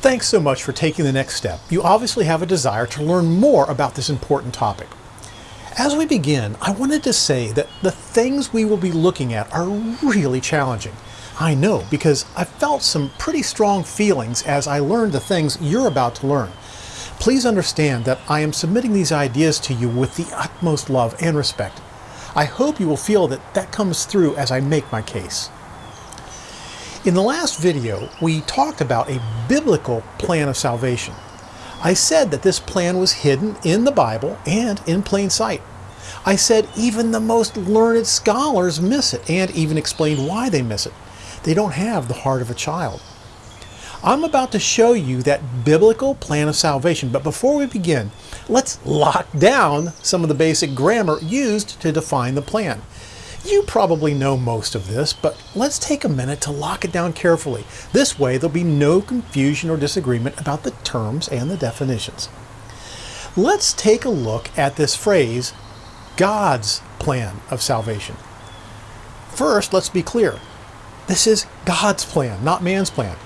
Thanks so much for taking the next step. You obviously have a desire to learn more about this important topic. As we begin, I wanted to say that the things we will be looking at are really challenging. I know because I felt some pretty strong feelings as I learned the things you're about to learn. Please understand that I am submitting these ideas to you with the utmost love and respect. I hope you will feel that that comes through as I make my case. In the last video, we talked about a biblical plan of salvation. I said that this plan was hidden in the Bible and in plain sight. I said even the most learned scholars miss it and even explained why they miss it. They don't have the heart of a child. I'm about to show you that biblical plan of salvation, but before we begin, let's lock down some of the basic grammar used to define the plan. You probably know most of this, but let's take a minute to lock it down carefully. This way there'll be no confusion or disagreement about the terms and the definitions. Let's take a look at this phrase, God's plan of salvation. First, let's be clear. This is God's plan, not man's plan.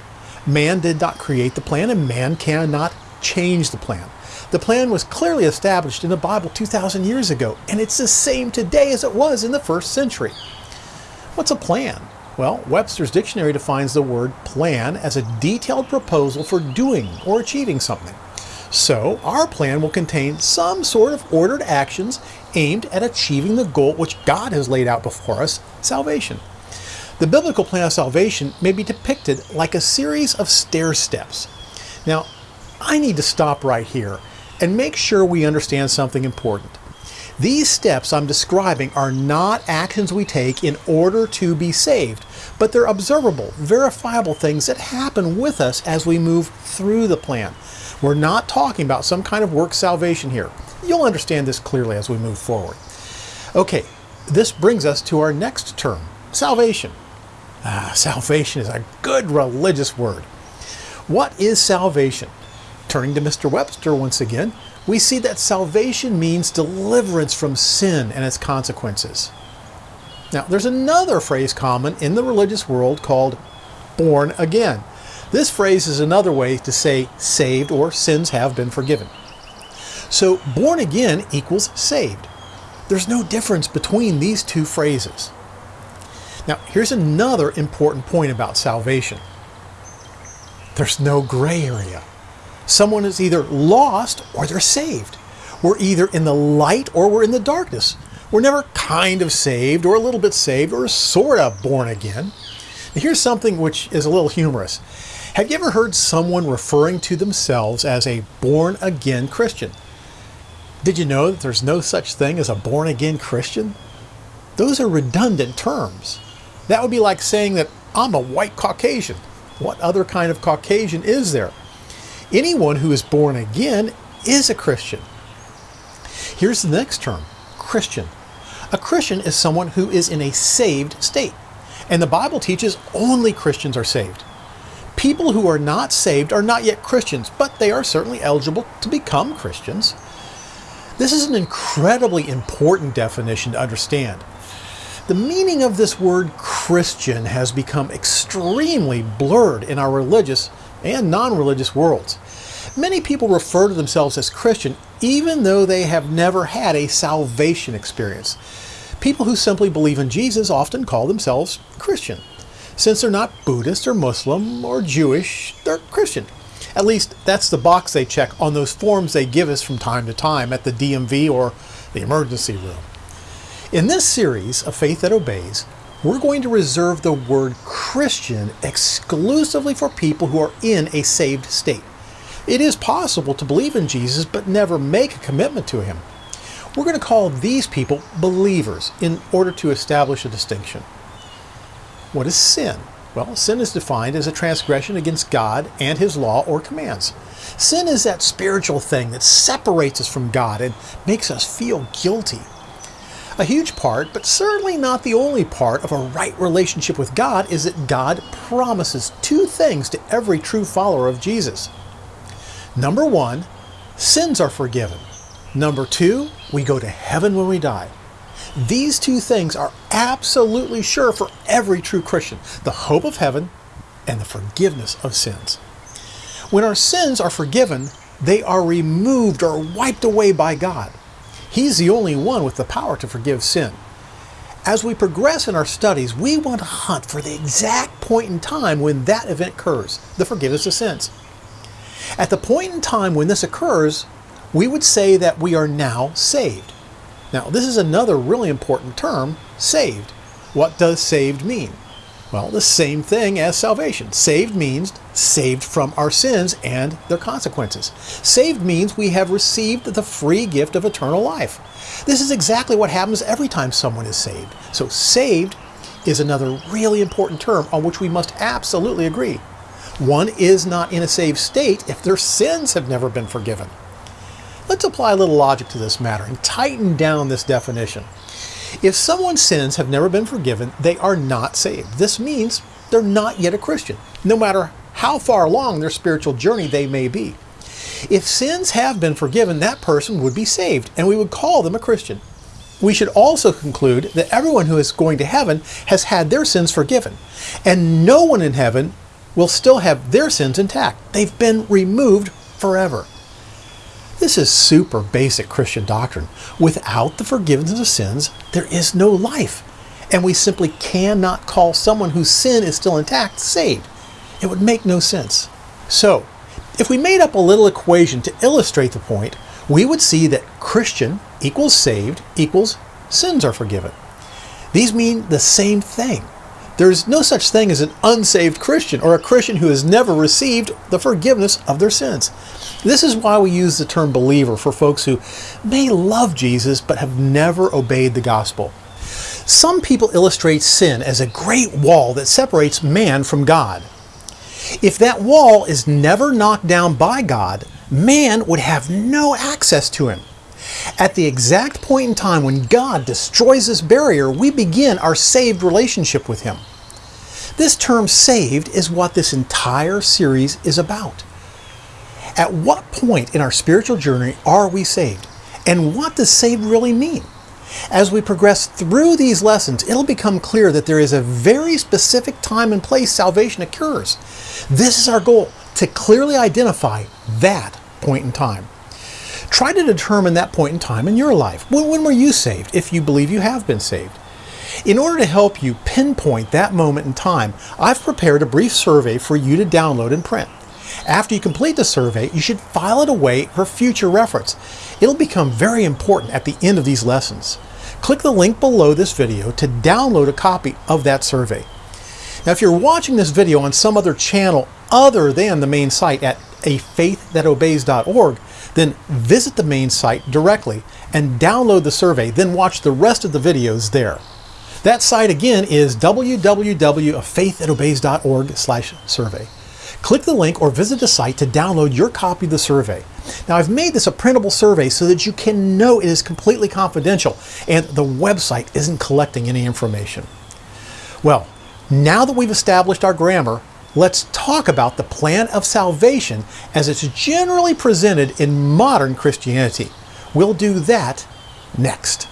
Man did not create the plan and man cannot change the plan. The plan was clearly established in the Bible 2,000 years ago, and it's the same today as it was in the first century. What's a plan? Well, Webster's dictionary defines the word plan as a detailed proposal for doing or achieving something. So, our plan will contain some sort of ordered actions aimed at achieving the goal which God has laid out before us, salvation. The biblical plan of salvation may be depicted like a series of stair steps. Now, I need to stop right here and make sure we understand something important. These steps I'm describing are not actions we take in order to be saved, but they're observable, verifiable things that happen with us as we move through the plan. We're not talking about some kind of work salvation here. You'll understand this clearly as we move forward. Okay, this brings us to our next term, salvation. Ah, salvation is a good religious word. What is salvation? Turning to Mr. Webster once again, we see that salvation means deliverance from sin and its consequences. Now, there's another phrase common in the religious world called born again. This phrase is another way to say saved or sins have been forgiven. So, born again equals saved. There's no difference between these two phrases. Now, here's another important point about salvation. There's no gray area. Someone is either lost or they're saved. We're either in the light or we're in the darkness. We're never kind of saved or a little bit saved or sort of born again. Now here's something which is a little humorous. Have you ever heard someone referring to themselves as a born again Christian? Did you know that there's no such thing as a born again Christian? Those are redundant terms. That would be like saying that I'm a white Caucasian. What other kind of Caucasian is there? Anyone who is born again is a Christian. Here's the next term, Christian. A Christian is someone who is in a saved state. And the Bible teaches only Christians are saved. People who are not saved are not yet Christians, but they are certainly eligible to become Christians. This is an incredibly important definition to understand. The meaning of this word Christian has become extremely blurred in our religious and non-religious worlds. Many people refer to themselves as Christian even though they have never had a salvation experience. People who simply believe in Jesus often call themselves Christian. Since they're not Buddhist or Muslim or Jewish, they're Christian. At least that's the box they check on those forms they give us from time to time at the DMV or the emergency room. In this series of Faith That Obeys, we're going to reserve the word Christian exclusively for people who are in a saved state. It is possible to believe in Jesus but never make a commitment to him. We're going to call these people believers in order to establish a distinction. What is sin? Well, sin is defined as a transgression against God and his law or commands. Sin is that spiritual thing that separates us from God and makes us feel guilty. A huge part, but certainly not the only part, of a right relationship with God is that God promises two things to every true follower of Jesus. Number one, sins are forgiven. Number two, we go to heaven when we die. These two things are absolutely sure for every true Christian the hope of heaven and the forgiveness of sins. When our sins are forgiven, they are removed or wiped away by God. He's the only one with the power to forgive sin. As we progress in our studies, we want to hunt for the exact point in time when that event occurs, the forgiveness of sins. At the point in time when this occurs, we would say that we are now saved. Now, this is another really important term, saved. What does saved mean? Well, the same thing as salvation. Saved means saved from our sins and their consequences. Saved means we have received the free gift of eternal life. This is exactly what happens every time someone is saved. So saved is another really important term on which we must absolutely agree. One is not in a saved state if their sins have never been forgiven. Let's apply a little logic to this matter and tighten down this definition. If someone's sins have never been forgiven, they are not saved. This means they're not yet a Christian, no matter how far along their spiritual journey they may be. If sins have been forgiven, that person would be saved, and we would call them a Christian. We should also conclude that everyone who is going to heaven has had their sins forgiven, and no one in heaven will still have their sins intact. They've been removed forever. This is super basic Christian doctrine. Without the forgiveness of sins, there is no life. And we simply cannot call someone whose sin is still intact saved. It would make no sense. So, if we made up a little equation to illustrate the point, we would see that Christian equals saved equals sins are forgiven. These mean the same thing. There's no such thing as an unsaved Christian or a Christian who has never received the forgiveness of their sins. This is why we use the term believer for folks who may love Jesus but have never obeyed the gospel. Some people illustrate sin as a great wall that separates man from God. If that wall is never knocked down by God, man would have no access to him. At the exact point in time when God destroys this barrier, we begin our saved relationship with Him. This term saved is what this entire series is about. At what point in our spiritual journey are we saved? And what does saved really mean? As we progress through these lessons, it'll become clear that there is a very specific time and place salvation occurs. This is our goal, to clearly identify that point in time. Try to determine that point in time in your life. When, when were you saved, if you believe you have been saved? In order to help you pinpoint that moment in time, I've prepared a brief survey for you to download and print. After you complete the survey, you should file it away for future reference. It'll become very important at the end of these lessons. Click the link below this video to download a copy of that survey. Now, if you're watching this video on some other channel other than the main site at afaiththatObeys.org, then visit the main site directly and download the survey, then watch the rest of the videos there. That site again is www.faiththatObeys.org slash survey. Click the link or visit the site to download your copy of the survey. Now I've made this a printable survey so that you can know it is completely confidential and the website isn't collecting any information. Well, now that we've established our grammar, let's talk about the plan of salvation as it's generally presented in modern Christianity. We'll do that next.